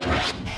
you.